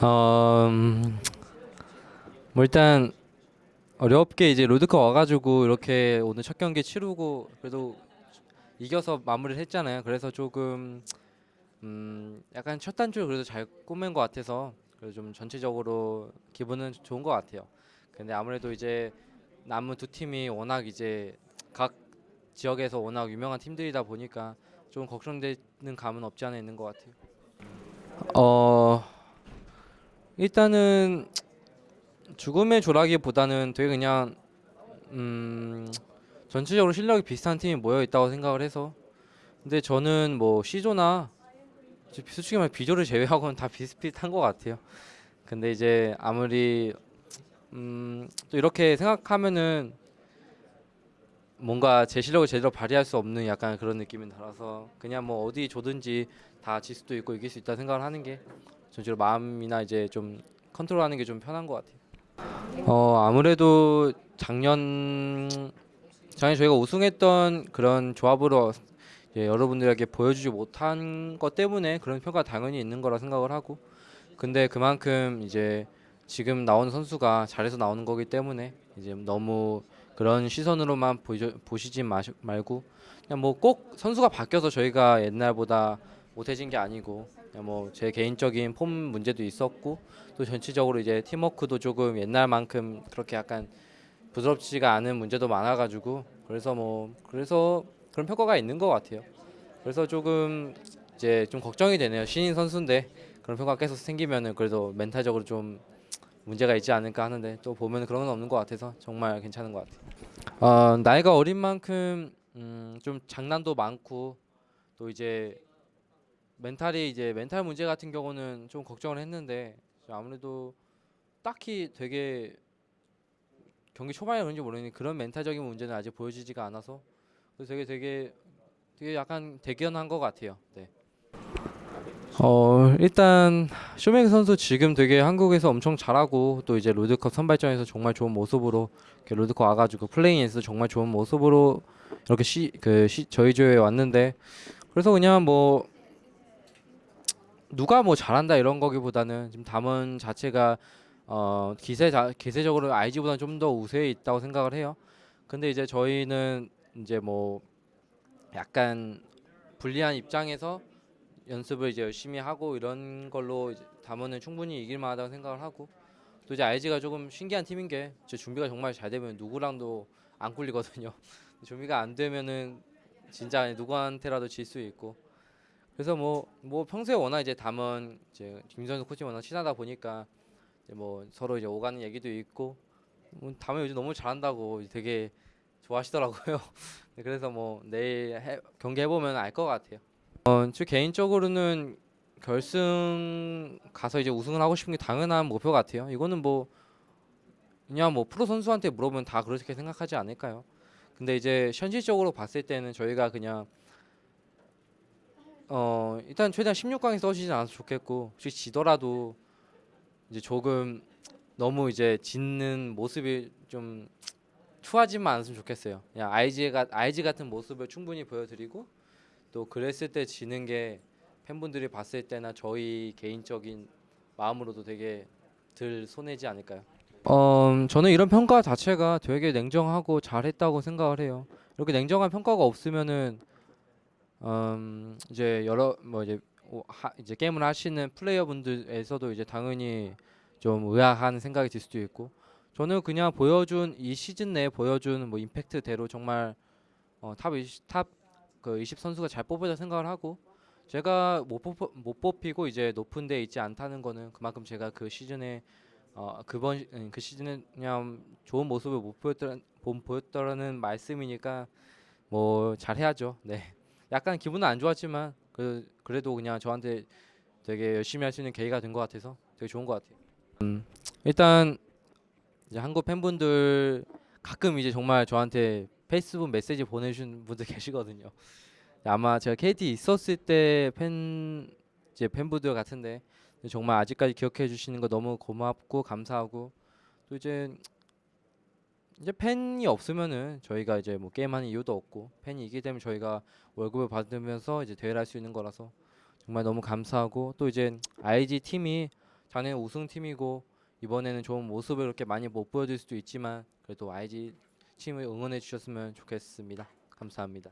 어, 음, 뭐 일단 어렵게 이제 롤드컵 와가지고 이렇게 오늘 첫 경기 치르고 그래도 이겨서 마무리를 했잖아요. 그래서 조금 음, 약간 첫 단추를 그래도 잘 꾸민 것 같아서 그래도 좀 전체적으로 기분은 좋은 것 같아요. 근데 아무래도 이제 남은 두 팀이 워낙 이제 각 지역에서 워낙 유명한 팀들이다 보니까 좀 걱정되는 감은 없지 않아 있는 것 같아요. 어 일단은 죽음의 조라기보다는 되게 그냥 음 전체적으로 실력이 비슷한 팀이 모여 있다고 생각을 해서 근데 저는 뭐 C조나 솔직히 말해 B조를 제외하고는 다 비슷비슷한 것 같아요. 근데 이제 아무리 음, 또 이렇게 생각하면은 뭔가 제 실력을 제대로 발휘할 수 없는 약간 그런 느낌이 들어서 그냥 뭐 어디 조든지 다 질 수도 있고 이길 수 있다 생각을 하는 게 전체로 마음이나 이제 좀 컨트롤하는 게 좀 편한 것 같아요. 어 아무래도 작년 작년 저희가 우승했던 그런 조합으로 이제 여러분들에게 보여주지 못한 것 때문에 그런 평가 가 당연히 있는 거라 생각을 하고 근데 그만큼 이제 지금 나오는 선수가 잘해서 나오는 거기 때문에 이제 너무 그런 시선으로만 보시, 보시지 마시, 말고 그냥 뭐 꼭 선수가 바뀌어서 저희가 옛날보다 못해진 게 아니고 뭐 제 개인적인 폼 문제도 있었고 또 전체적으로 이제 팀워크도 조금 옛날만큼 그렇게 약간 부드럽지가 않은 문제도 많아가지고 그래서 뭐 그래서 그런 평가가 있는 것 같아요. 그래서 조금 이제 좀 걱정이 되네요. 신인 선수인데 그런 평가가 계속 생기면은 그래도 멘탈적으로 좀 문제가 있지 않을까 하는데 또 보면 그런 건 없는 것 같아서 정말 괜찮은 것 같아요. 어, 나이가 어린 만큼 음, 좀 장난도 많고 또 이제 멘탈이 이제 멘탈 문제 같은 경우는 좀 걱정을 했는데 아무래도 딱히 되게 경기 초반에 그런지 모르겠는데 그런 멘탈적인 문제는 아직 보여지지가 않아서 되게 되게 되게 약간 대견한 것 같아요. 네. 어 일단 쇼메이크 선수 지금 되게 한국에서 엄청 잘하고 또 이제 롤드컵 선발전에서 정말 좋은 모습으로 롤드컵 와가지고 플레이에서 정말 좋은 모습으로 이렇게 시그 저희 조에 왔는데 그래서 그냥 뭐 누가 뭐 잘한다 이런 거기보다는 지금 담원 자체가 어 기세 자, 기세적으로 IG보다는 좀 더 우세에 있다고 생각을 해요. 근데 이제 저희는 이제 뭐 약간 불리한 입장에서 연습을 이제 열심히 하고 이런 걸로 담원은 충분히 이길 만하다고 생각을 하고 또 이제 IG가 조금 신기한 팀인 게 준비가 정말 잘 되면 누구랑도 안 꿀리거든요. 준비가 안 되면은 진짜 누구한테라도 질 수 있고 그래서 뭐 뭐 평소에 워낙 이제 담은 이제 김선수 코치 워낙 친하다 보니까 뭐 서로 이제 오가는 얘기도 있고 뭐 담은 요즘 너무 잘한다고 되게 좋아하시더라고요. 네, 그래서 뭐 내일 해, 경기 해보면 알 것 같아요. 어, 저 개인적으로는 결승 가서 이제 우승을 하고 싶은 게 당연한 목표 같아요. 이거는 뭐 그냥 뭐 프로 선수한테 물어보면 다 그렇게 생각하지 않을까요? 근데 이제 현실적으로 봤을 때는 저희가 그냥 어 일단 최대한 16강에 써지지 않아서 좋겠고 혹시 지더라도 이제 조금 너무 이제 짓는 모습이 좀 추하지만 않았으면 좋겠어요. 그냥 IG가 IG 같은 모습을 충분히 보여드리고 또 그랬을 때 지는 게 팬분들이 봤을 때나 저희 개인적인 마음으로도 되게 덜 손해지 않을까요? 어, 저는 이런 평가 자체가 되게 냉정하고 잘했다고 생각을 해요. 이렇게 냉정한 평가가 없으면은 음, 이제 여러 뭐 이제 오- 하, 이제 게임을 하시는 플레이어분들에서도 이제 당연히 좀 의아한 생각이 들 수도 있고 저는 그냥 보여준 이 시즌 내에 보여준 뭐 임팩트대로 정말 어, top 20, top 그 20 선수가 잘 뽑았다 생각을 하고 제가 못, 뽑, 못 뽑히고 이제 높은 데 있지 않다는 거는 그만큼 제가 그 시즌에 어, 그번 시- 음, 그 시즌에 그냥 좋은 모습을 못 보였더라 못 보였더라는 말씀이니까 뭐 잘해야죠. 네. 약간 기분은 안 좋았지만 그 그래도 그냥 저한테 되게 열심히 할 수 있는 계기가 된 것 같아서 되게 좋은 것 같아요. 음, 일단 이제 한국 팬분들 가끔 이제 정말 저한테 페이스북 메시지 보내주신 분들 계시거든요. 아마 제가 KT 있었을 때 팬 이제 팬분들 같은데 정말 아직까지 기억해 주시는 거 너무 고맙고 감사하고 또 이제 이제 팬이 없으면은 저희가 이제 뭐 게임하는 이유도 없고 팬이 있기 때문에 저희가 월급을 받으면서 이제 대회를 할 수 있는 거라서 정말 너무 감사하고 또 이제 IG 팀이 작년 우승 팀이고 이번에는 좋은 모습을 그렇게 많이 못 보여줄 수도 있지만 그래도 IG 팀을 응원해 주셨으면 좋겠습니다. 감사합니다.